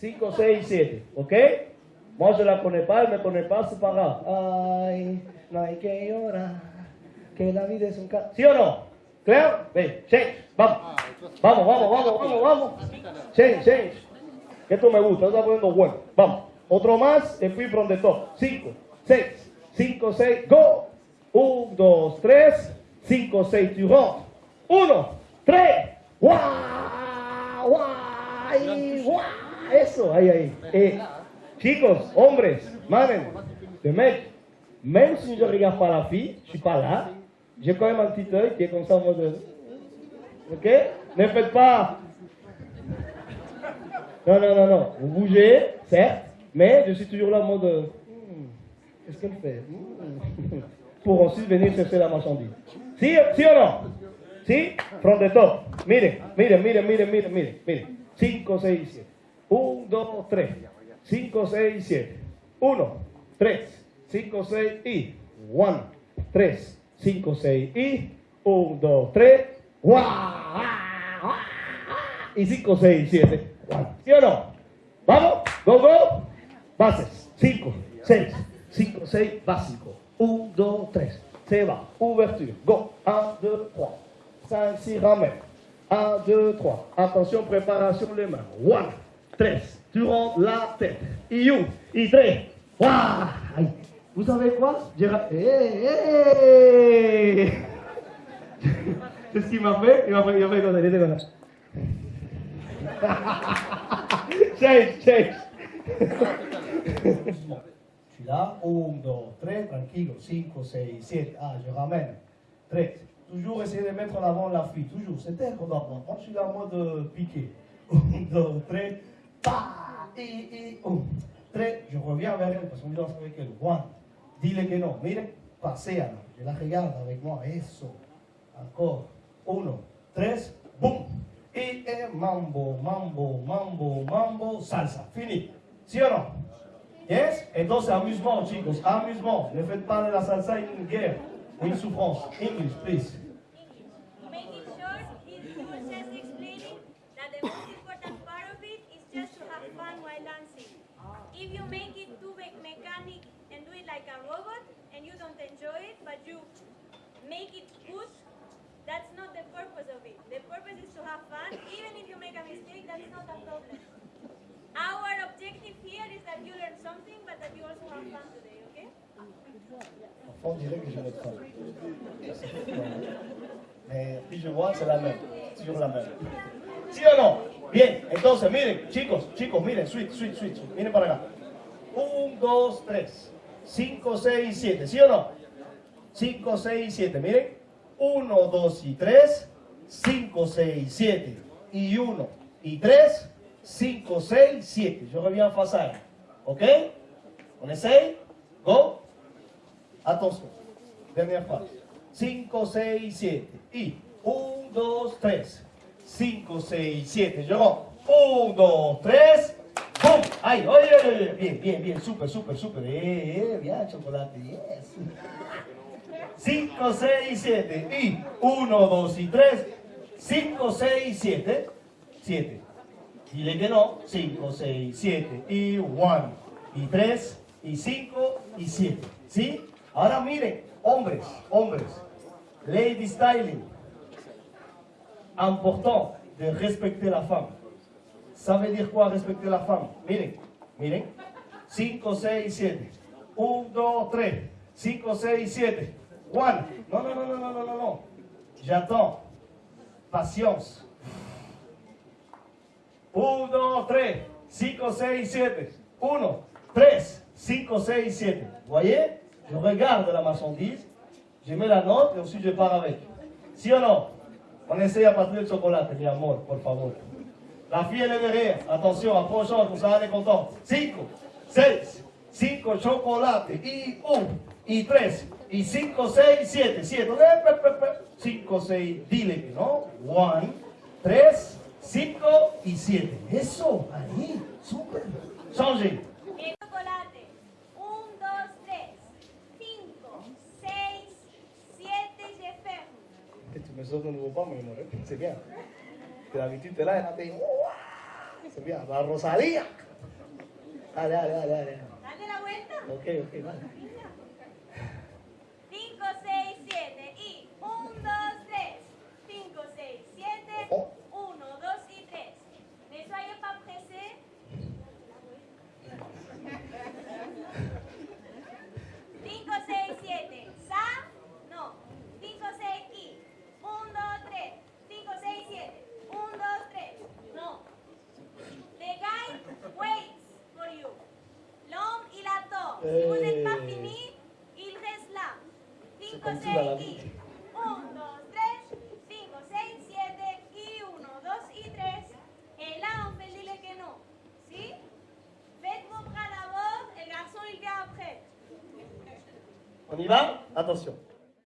5, 6, 7. ¿Ok? Moi, je la connais pas, elle me connaît pas, c'est pas grave. Ay, no hay que llorar, que la vida es un ca... ¿Sí o no? ¿Claro? Ven, change, vamos. Vamos, vamos, vamos, vamos, vamos. Change, change. Esto me gusta, está poniendo bueno. Vamos. Otro más, y puis from the top. 5, 6, 5, 6, go. 1, 2, 3, 5, 6, tu rentres. 1, 3, guau, guau, guau. Eso. Eh, chicos, hombres, manen, les mecs, même si je regarde pas la fille, je suis pas là, j'ai quand même un petit œil qui est comme ça en mode... Ok? Ne faites pas... Non, non, non, non. Vous bougez, certes, mais je suis toujours là en mode... Hmm, Qu'est-ce qu'elle fait? Hmm. Pour ensuite venir chercher la marchandise. Si, si ou non? Si? From the top. Miren, miren, miren, miren, miren, miren. 5, 6, 7. 1, 2, 3. 5, 6, 7. 1, 3, 5, 6 y 1, 3, 5, 6 y 1, 2, 3. Y 5, 6, 7. ¿Sí o no? Vamos, go, go. Bases. 5, 6, 5, 6, básico. 1, 2, 3. Se va. Ouverture. Go. 1, 2, 3. 5, 6, ramène. 1, 2, 3. Attention, préparation les mains. 1, 3. Tu rentres la tête. Et 1, et 3. Waouh Aïe. Vous savez quoi? J'ai Hey, hey C'est ce qu'il m'a fait. Il m'a fait, il m'a fait comme ça. Il était comme ça. change, change. Suis là, 1, 2, 3, tranquille, 5, 6, 7, ah, je ramène, 3. Toujours essayer de mettre en avant la fille, toujours, c'est elle qu'on doit prendre. Moi, je suis là en mode euh, piqué. 1, 2, 3, pa, et, et, 1, 3, je reviens vers elle parce qu'on danse avec elle. 1, dis-le que non, mire, je la regarde avec moi, eso, encore, 1, 3, boum, et, et mambo, mambo, mambo, mambo, salsa, fini. ¿Sí o no? Yes? Entonces, amusement, chicos, amusement. Ne faites pas de la salsa une guerre une souffrance. English, please. Make it too me- mechanic and do it like a robot and you don't enjoy it, but you make it good, that's not the purpose of it. The purpose is to have fun. Even if you make a mistake, that's not a problem. Our objective here is that you learn something, but that you also have fun today, okay? On dirait que je n'ai pas. Mais puis je vois, c'est la même. Toujours la même. ¿Sí o no? Bien, entonces miren, chicos, chicos, miren, switch, switch, switch. Miren para acá. 1, 2, 3, 5, 6, 7. ¿Sí o no? 5, 6, 7. Miren. 1, 2 y 3. 5, 6, 7. Y 1 y 3. 5, 6, 7. Je reviens face à elle. OK On essaye Go. Attention. Dernière phrase. 5, 6, 7. Y 1, 2, 3. 5, 6, 7. Je rentre. 1, 2, 3. ¡Ay! ¡Oye, oye! Bien, bien, bien. Súper, súper, súper. ¡Eh, eh! Bien, chocolate. Yes. 5, 6, 7. Y 1, 2 y 3. 5, 6, 7. 7. Dile que no. 5, 6, 7. Y 1. Y 3. Y 5. Y 7. ¿Sí? Ahora miren, hombres, hombres. Lady styling. Important de respecter la femme. Ça veut dire quoi respecter la femme Miren, miren. 5, 6, 7. 1, 2, 3. 5, 6, 7. 1. Non, non, non, non, non, non, non, non. J'attends. Patience. 1, 2, 3. 5, 6, 7. 1, 3, 5, 6, 7. Vous voyez Je la marchandise. Je mets la note et ensuite je pars avec. ¿Sí o no? On essaye à partir del chocolate, mi amor, por favor. La fille, est derrière. Attention, approchons, comme ça, elle est contente. 5, 6, 5 chocolate, y 1, y 3, y 5, 6, 7, 7. 5, 6, dile que no. 1, 3, 5 y 7. Eso, ahí, súper. Changez. Bien, chocolate. 1, 2, 3, 5, y David Titela era te se veía, la Rosalía. Dale, dale, dale, dale. Dale la vuelta. Ok, ok, vale. Si vous n'êtes pas Eh. fini, il reste là. 5, comme 6 tu vas la y vie. 1, 2, 3. 5, 6, 7 y 1, 2 y 3. Et là, on peut dire que non. Si? Faites vos bras d'abord, et le garçon, il vient après. On y va Attention.